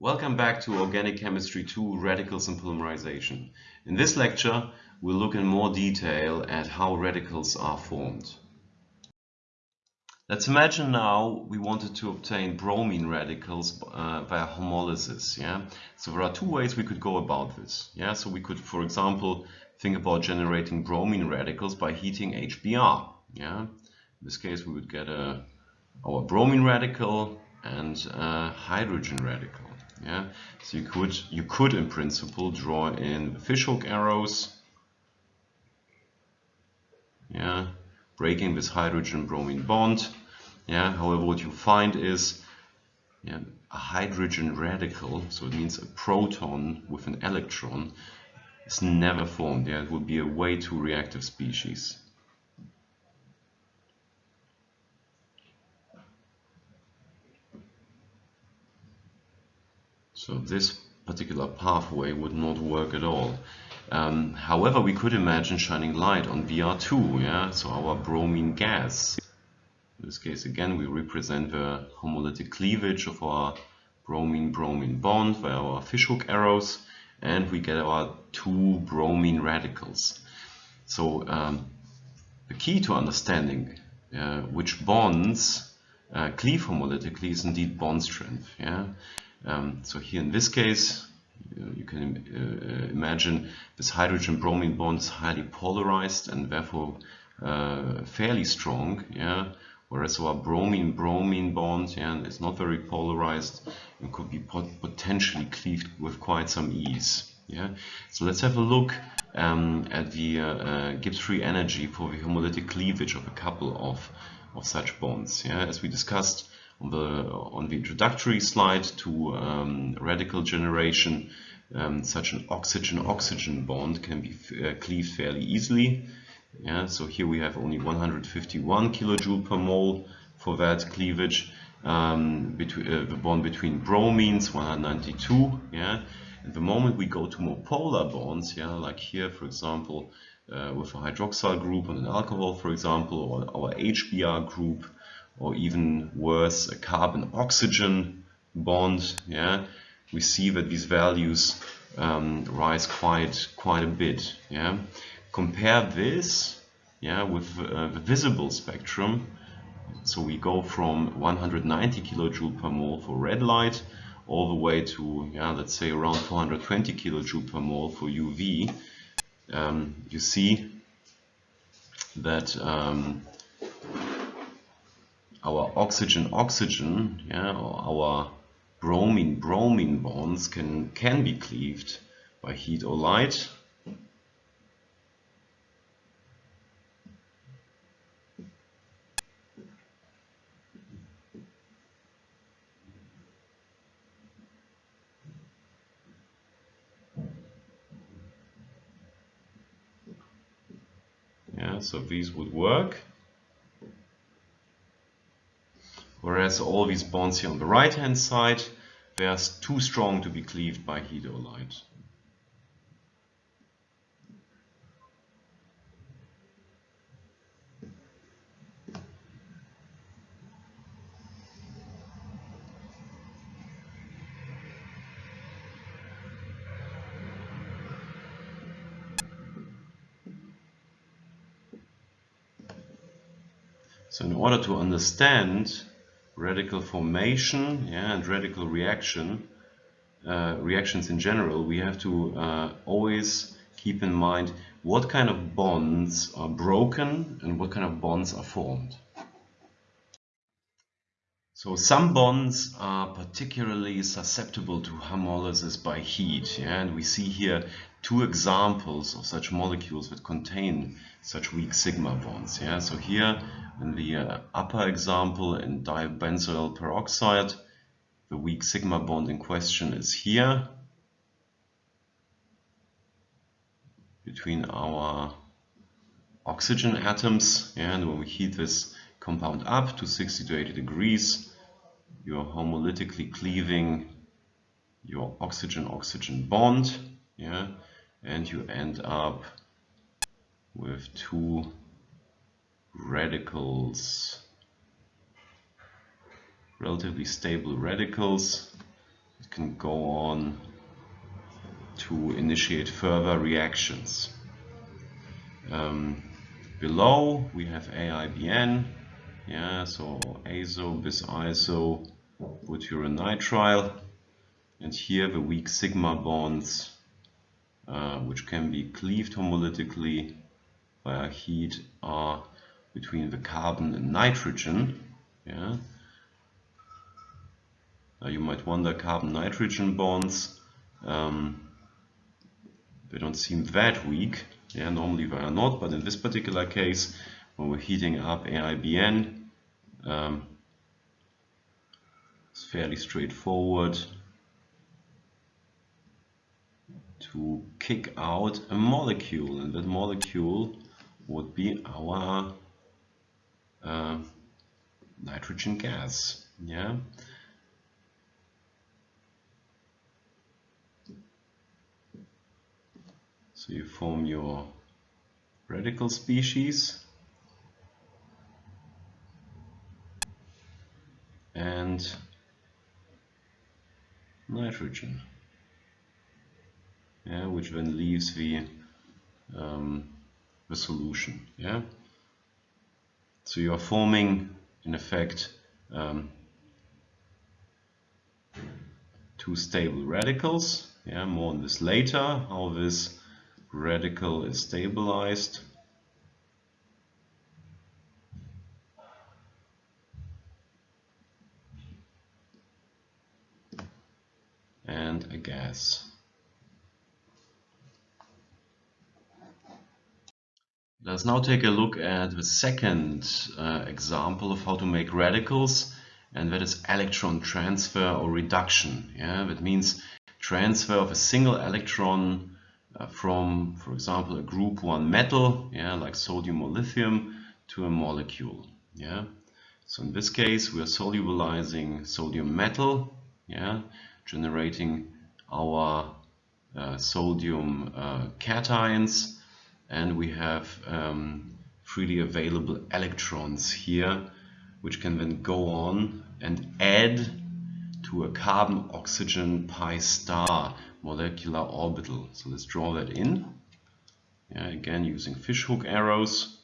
Welcome back to Organic Chemistry 2 Radicals and Polymerization. In this lecture, we'll look in more detail at how radicals are formed. Let's imagine now we wanted to obtain bromine radicals uh, via homolysis. Yeah, so there are two ways we could go about this. Yeah, so we could, for example, think about generating bromine radicals by heating HBr. Yeah, in this case, we would get a our bromine radical and a hydrogen radical. Yeah, so you could you could in principle draw in fishhook arrows. Yeah, breaking this hydrogen bromine bond. Yeah, however, what you find is yeah, a hydrogen radical, so it means a proton with an electron, is never formed. Yeah, it would be a way too reactive species. So this particular pathway would not work at all. Um, however, we could imagine shining light on Br2, yeah, so our bromine gas. In this case, again, we represent the homolytic cleavage of our bromine-bromine bond by our fishhook arrows, and we get our two bromine radicals. So um, the key to understanding uh, which bonds uh, cleave homolytically is indeed bond strength. Yeah? Um, so here in this case, you can uh, imagine this hydrogen-bromine bond is highly polarized and therefore uh, fairly strong. Yeah, whereas our bromine-bromine bond yeah, is not very polarized and could be pot potentially cleaved with quite some ease. Yeah, so let's have a look um, at the uh, uh, Gibbs free energy for the homolytic cleavage of a couple of of such bonds. Yeah, as we discussed on the on the introductory slide to um, radical generation, um, such an oxygen-oxygen bond can be uh, cleaved fairly easily. Yeah, so here we have only 151 kilojoule per mole for that cleavage. Um, between uh, the bond between bromines 192. Yeah, and the moment we go to more polar bonds, yeah, like here, for example, uh, with a hydroxyl group on an alcohol, for example, or our HBr group, or even worse, a carbon-oxygen bond, yeah, we see that these values um, rise quite quite a bit. Yeah, compare this, yeah, with uh, the visible spectrum. So we go from 190 kilojoule per mole for red light all the way to, yeah, let's say around 420 kilojoule per mole for UV. Um, you see that um, our oxygen-oxygen, yeah, or our bromine-bromine bonds can, can be cleaved by heat or light. Yeah, so these would work. Whereas all these bonds here on the right hand side, they are too strong to be cleaved by heat or light. So in order to understand radical formation yeah, and radical reaction, uh, reactions in general, we have to uh, always keep in mind what kind of bonds are broken and what kind of bonds are formed. So some bonds are particularly susceptible to homolysis by heat, yeah? and we see here two examples of such molecules that contain such weak sigma bonds. Yeah? So here in the uh, upper example in dibenzoyl peroxide, the weak sigma bond in question is here between our oxygen atoms. And when we heat this compound up to 60 to 80 degrees, you're homolytically cleaving your oxygen-oxygen bond, yeah, and you end up with two radicals, relatively stable radicals. It can go on to initiate further reactions. Um, below we have AIBN, yeah, so azo bis iso butyrylnitrile, and here the weak sigma bonds, uh, which can be cleaved homolytically via heat, are between the carbon and nitrogen. Yeah. Now you might wonder carbon-nitrogen bonds. Um, they don't seem that weak. Yeah, normally they are not, but in this particular case, when we're heating up AIBN, um, it's fairly straightforward to kick out a molecule, and that molecule would be our uh, nitrogen gas. Yeah. So you form your radical species and nitrogen, yeah, which then leaves the um, the solution. Yeah. So you are forming, in effect, um, two stable radicals. Yeah, more on this later. How this radical is stabilized. and a gas. Let's now take a look at the second uh, example of how to make radicals and that is electron transfer or reduction. Yeah, that means transfer of a single electron uh, from, for example, a group 1 metal, yeah, like sodium or lithium, to a molecule. Yeah. So in this case, we are solubilizing sodium metal, yeah, generating our uh, sodium uh, cations and we have um, freely available electrons here which can then go on and add to a carbon oxygen pi star molecular orbital. So let's draw that in. Yeah, again using fishhook arrows.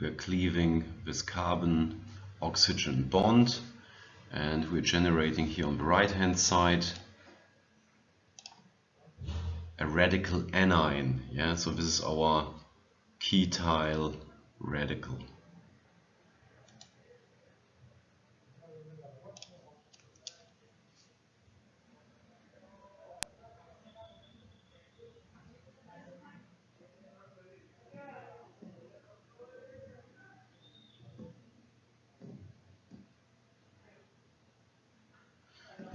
We're cleaving this carbon oxygen bond and we're generating here on the right hand side a radical anion yeah? So this is our ketyl radical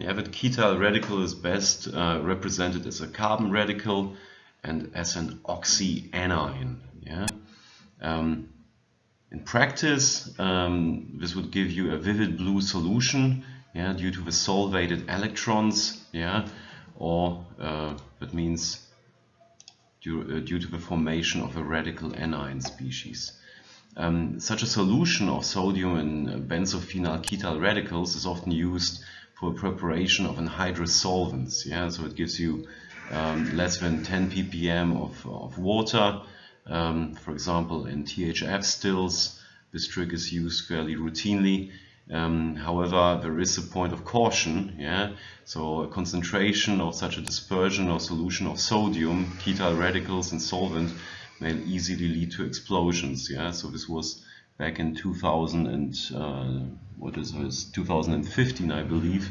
The Avid ketyl radical is best uh, represented as a carbon radical and as an oxyanion. Yeah? Um, in practice, um, this would give you a vivid blue solution yeah, due to the solvated electrons, yeah, or uh, that means due, uh, due to the formation of a radical anion species. Um, such a solution of sodium and benzophenyl ketyl radicals is often used for preparation of anhydrous solvents. Yeah, so it gives you um, less than 10 ppm of, of water. Um, for example, in THF stills, this trick is used fairly routinely. Um, however, there is a point of caution. Yeah, so a concentration of such a dispersion or solution of sodium, ketyl radicals, and solvent may easily lead to explosions. Yeah, so this was back in 2000 and uh, what is this 2015 I believe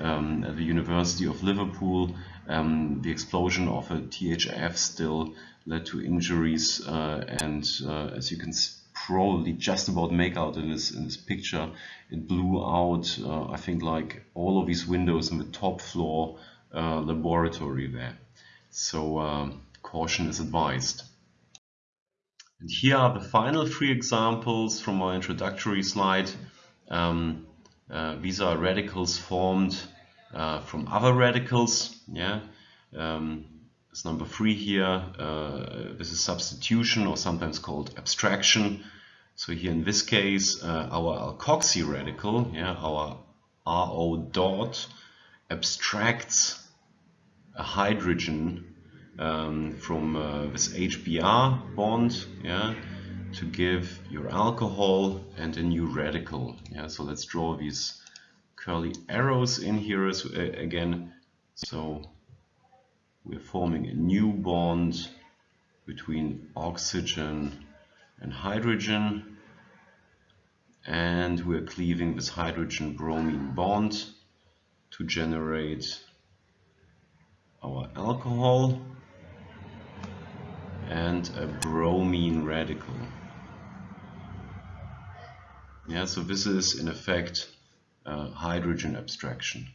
um, at the University of Liverpool um, the explosion of a THF still led to injuries uh, and uh, as you can probably just about make out in this in this picture it blew out uh, I think like all of these windows in the top floor uh, laboratory there. So um, caution is advised and here are the final three examples from my introductory slide. Um, uh, these are radicals formed uh, from other radicals. Yeah, um, this number 3 here, uh, this is substitution or sometimes called abstraction. So here in this case, uh, our alkoxy radical, yeah, our RO dot abstracts a hydrogen um, from uh, this HBr bond, yeah, to give your alcohol and a new radical. Yeah, so let's draw these curly arrows in here as, uh, again. So we're forming a new bond between oxygen and hydrogen and we're cleaving this hydrogen bromine bond to generate our alcohol and a bromine radical. Yeah, so this is in effect uh, hydrogen abstraction.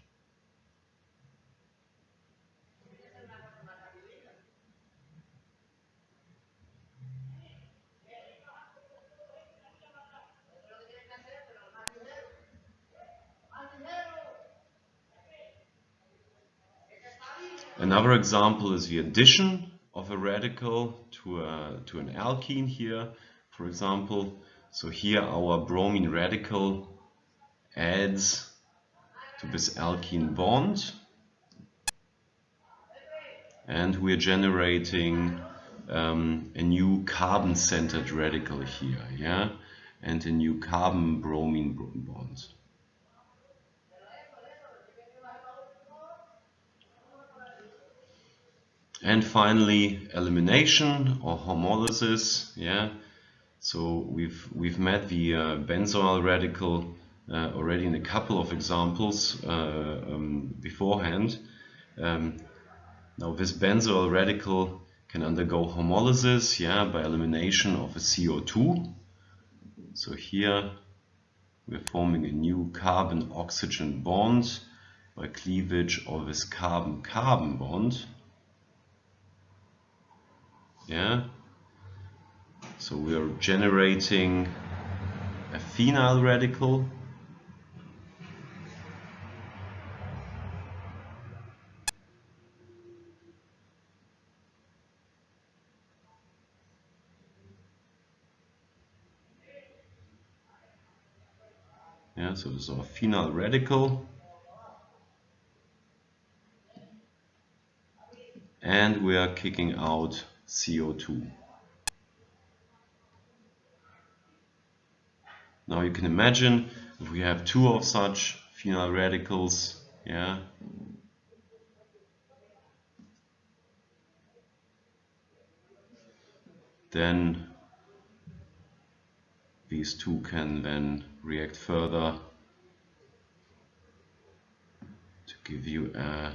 Another example is the addition of a radical to, a, to an alkene here, for example. So here our bromine radical adds to this alkene bond and we're generating um, a new carbon-centered radical here, yeah, and a new carbon-bromine bond. And finally, elimination or homolysis. Yeah, so we've we've met the uh, benzoyl radical uh, already in a couple of examples uh, um, beforehand. Um, now this benzoyl radical can undergo homolysis, yeah, by elimination of a CO2. So here we're forming a new carbon-oxygen bond by cleavage of this carbon-carbon bond yeah? So we are generating a phenyl radical. Yeah so this is our phenyl radical. And we are kicking out CO2. Now you can imagine if we have two of such phenyl radicals, yeah, then these two can then react further to give you a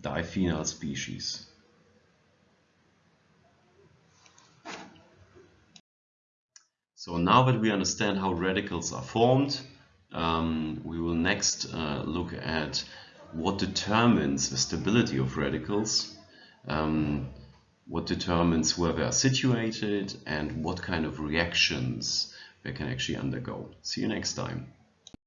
diphenyl species. So now that we understand how radicals are formed, um, we will next uh, look at what determines the stability of radicals, um, what determines where they are situated, and what kind of reactions they can actually undergo. See you next time.